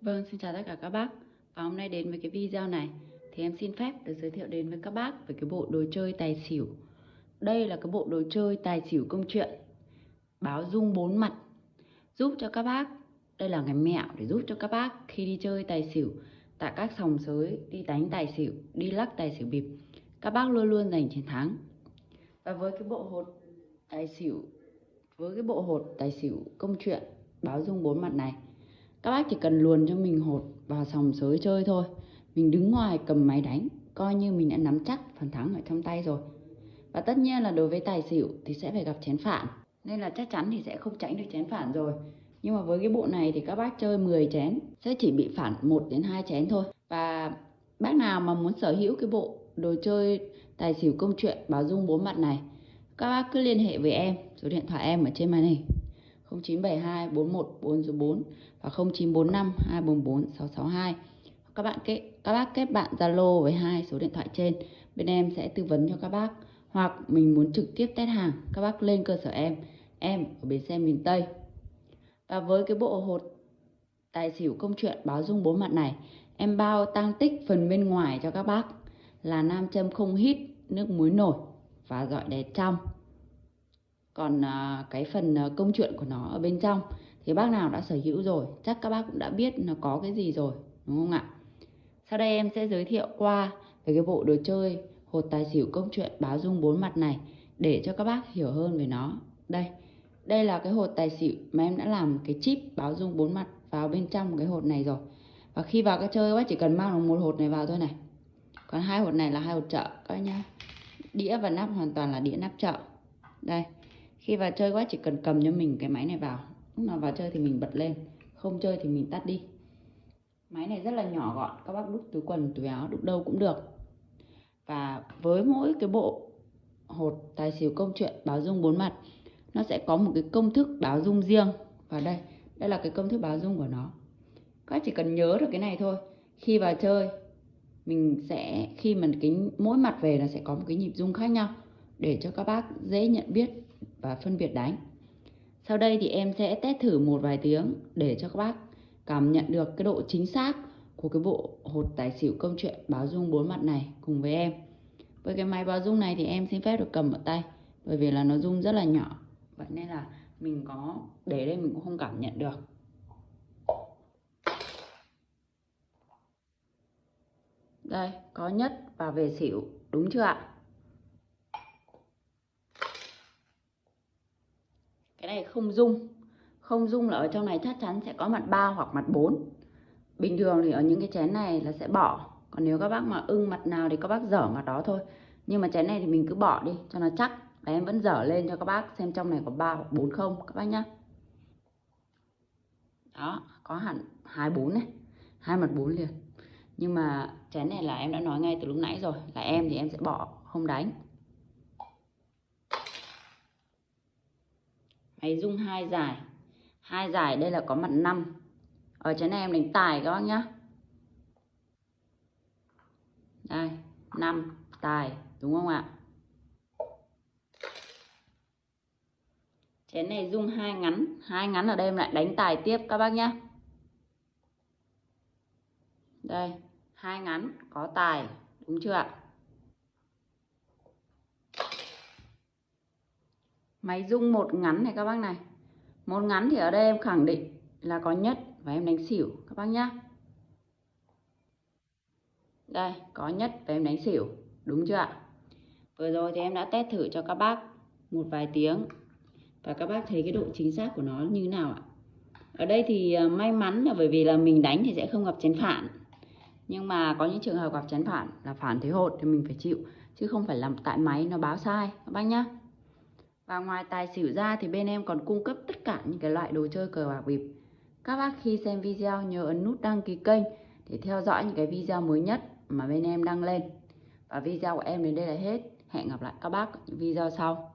Vâng, xin chào tất cả các bác. Và hôm nay đến với cái video này thì em xin phép được giới thiệu đến với các bác về cái bộ đồ chơi tài xỉu. Đây là cái bộ đồ chơi tài xỉu công chuyện báo dung bốn mặt giúp cho các bác đây là cái mẹo để giúp cho các bác khi đi chơi tài xỉu tại các sòng sới đi đánh tài xỉu đi lắc tài xỉu bịp các bác luôn luôn giành chiến thắng và với cái bộ hột tài xỉu với cái bộ hột tài xỉu công chuyện báo dung bốn mặt này các bác chỉ cần luồn cho mình hột vào sòng sới chơi thôi. Mình đứng ngoài cầm máy đánh, coi như mình đã nắm chắc phần thắng ở trong tay rồi. Và tất nhiên là đối với tài xỉu thì sẽ phải gặp chén phản. Nên là chắc chắn thì sẽ không tránh được chén phản rồi. Nhưng mà với cái bộ này thì các bác chơi 10 chén, sẽ chỉ bị phản 1 đến 2 chén thôi. Và bác nào mà muốn sở hữu cái bộ đồ chơi tài xỉu công chuyện báo dung bốn mặt này, các bác cứ liên hệ với em, số điện thoại em ở trên màn hình. 0972 41 4 và 0945 244 662 các bạn kết, các bác kết bạn Zalo với hai số điện thoại trên. Bên em sẽ tư vấn cho các bác, hoặc mình muốn trực tiếp test hàng, các bác lên cơ sở em em ở bến xe miền Tây. Và với cái bộ hột tài xỉu công chuyện báo dung bốn mặt này, em bao tăng tích phần bên ngoài cho các bác là nam châm không hít, nước muối nổi và dọi đèn trong còn à, cái phần à, công chuyện của nó ở bên trong thì bác nào đã sở hữu rồi, chắc các bác cũng đã biết nó có cái gì rồi, đúng không ạ? Sau đây em sẽ giới thiệu qua về cái bộ đồ chơi hột tài xỉu công chuyện báo dung bốn mặt này để cho các bác hiểu hơn về nó. Đây đây là cái hột tài xỉu mà em đã làm cái chip báo dung bốn mặt vào bên trong cái hột này rồi. Và khi vào cái chơi, các bác chỉ cần mang được một hột này vào thôi này. Còn hai hột này là hai hột chợ, các nhá. Đĩa và nắp hoàn toàn là đĩa nắp chợ. Đây khi vào chơi quá, chỉ cần cầm cho mình cái máy này vào. Lúc nào vào chơi thì mình bật lên, không chơi thì mình tắt đi. Máy này rất là nhỏ gọn, các bác đút túi quần, túi áo, đút đâu cũng được. Và với mỗi cái bộ hột tài xỉu công chuyện báo dung bốn mặt, nó sẽ có một cái công thức báo dung riêng. Và đây đây là cái công thức báo dung của nó. Các chỉ cần nhớ được cái này thôi. Khi vào chơi, mình sẽ, khi mà cái, mỗi mặt về là sẽ có một cái nhịp dung khác nhau để cho các bác dễ nhận biết và phân biệt đánh sau đây thì em sẽ test thử một vài tiếng để cho các bác cảm nhận được cái độ chính xác của cái bộ hột tài xỉu công chuyện báo dung bốn mặt này cùng với em. Với cái máy báo dung này thì em xin phép được cầm ở tay bởi vì là nó dung rất là nhỏ. Vậy nên là mình có để đây mình cũng không cảm nhận được. Đây, có nhất và về xỉu, đúng chưa ạ? cái này không dung không dung là ở trong này chắc chắn sẽ có mặt 3 hoặc mặt 4 bình thường thì ở những cái chén này là sẽ bỏ. Còn nếu các bác mà ưng mặt nào thì các bác dở mặt đó thôi. Nhưng mà chén này thì mình cứ bỏ đi, cho nó chắc. Và em vẫn dở lên cho các bác xem trong này có 3 hoặc 4 không, các bác nhá. Đó, có hẳn hai bốn này, hai mặt bốn liền. Nhưng mà chén này là em đã nói ngay từ lúc nãy rồi, là em thì em sẽ bỏ, không đánh. Máy rung hai giải. Hai giải đây là có mặt 5 ở trên này em đánh tài các bác nhá. Đây 5 tài, đúng không ạ? Chén này dung hai ngắn. Hai ngắn ở đây em lại đánh tài tiếp các bác nhá. Đây, hai ngắn, có tài, đúng chưa ạ? Máy rung một ngắn này các bác này. Một ngắn thì ở đây em khẳng định là có nhất và em đánh xỉu, các bác nhá. Đây, có nhất và em đánh xỉu, đúng chưa ạ? Vừa rồi thì em đã test thử cho các bác một vài tiếng và các bác thấy cái độ chính xác của nó như thế nào ạ? Ở đây thì ờ, may mắn là bởi vì là mình đánh thì sẽ không gặp chén phản. Nhưng mà có những trường hợp gặp chén phản là phản thế hột thì mình phải chịu, chứ không phải làm tại máy nó báo sai, các bác nhá và ngoài tài xỉu ra thì bên em còn cung cấp tất cả những cái loại đồ chơi cờ bạc bịp. Các bác khi xem video nhớ ấn nút đăng ký kênh để theo dõi những cái video mới nhất mà bên em đăng lên. Và video của em đến đây là hết. Hẹn gặp lại các bác ở những video sau.